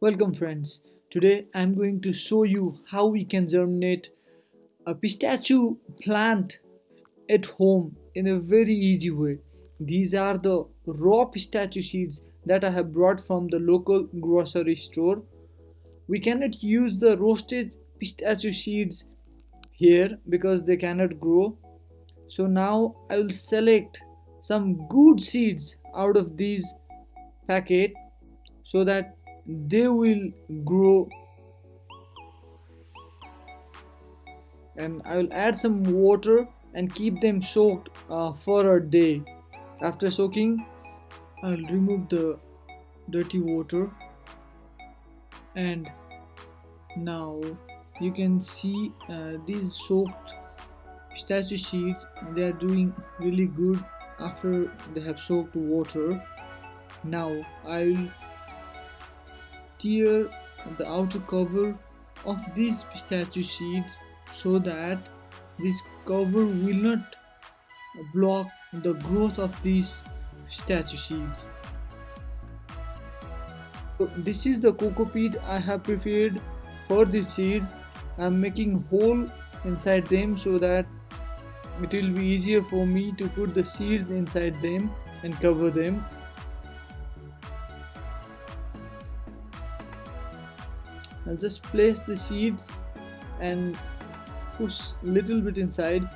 Welcome friends. Today I'm going to show you how we can germinate a pistachio plant at home in a very easy way. These are the raw pistachio seeds that I have brought from the local grocery store. We cannot use the roasted pistachio seeds here because they cannot grow. So now I will select some good seeds out of these packet so that they will grow. And I will add some water and keep them soaked uh, for a day. After soaking I'll remove the dirty water. And now you can see uh, these soaked pistachio seeds they are doing really good after they have soaked water. Now I'll tear the outer cover of these pistachio seeds so that this cover will not block the growth of these pistachio seeds. So this is the coco peat I have prepared for these seeds. I'm making hole inside them so that it will be easier for me to put the seeds inside them and cover them I'll just place the seeds and push little bit inside.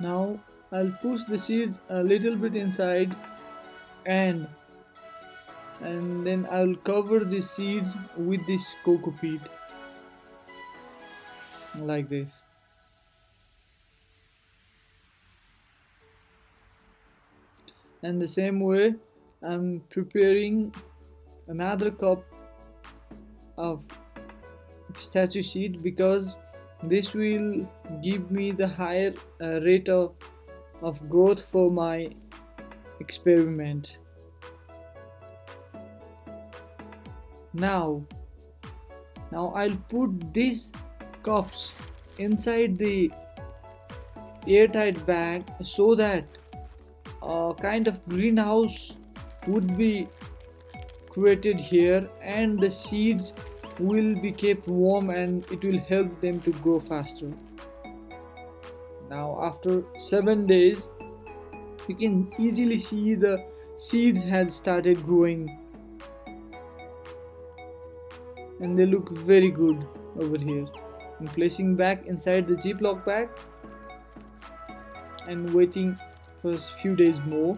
Now I'll push the seeds a little bit inside and and then I'll cover the seeds with this coco peat. Like this and the same way I'm preparing another cup of pistachio seed because this will give me the higher uh, rate of, of growth for my experiment. Now now I'll put these cups inside the airtight bag so that a kind of greenhouse would be created here and the seeds will be kept warm and it will help them to grow faster. Now after seven days you can easily see the seeds had started growing. And they look very good over here. I'm placing back inside the Ziploc bag and waiting a few days more.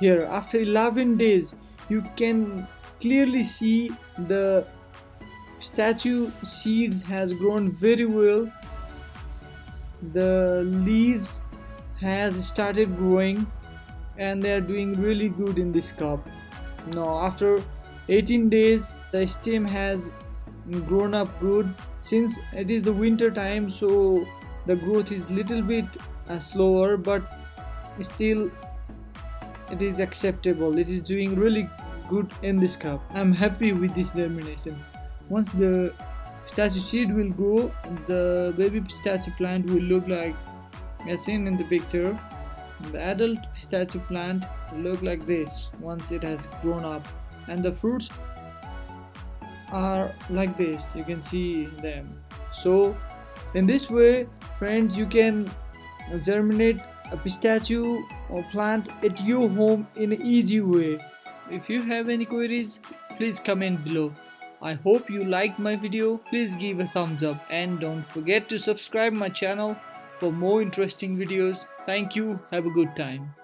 Here after 11 days you can clearly see the pistachio seeds has grown very well. The leaves has started growing and they are doing really good in this cup now after 18 days the stem has grown up good. Since it is the winter time so the growth is little bit uh, slower but still it is acceptable. It is doing really good in this cup. I'm happy with this germination once the pistachio seed will grow the baby pistachio plant will look like as seen in the picture. The adult pistachio plant will look like this once it has grown up. And the fruits are like this. You can see them. So in this way friends you can germinate a pistachio or plant at your home in an easy way. If you have any queries please comment below. I hope you liked my video. Please give a thumbs up and don't forget to subscribe my channel for more interesting videos. Thank you. Have a good time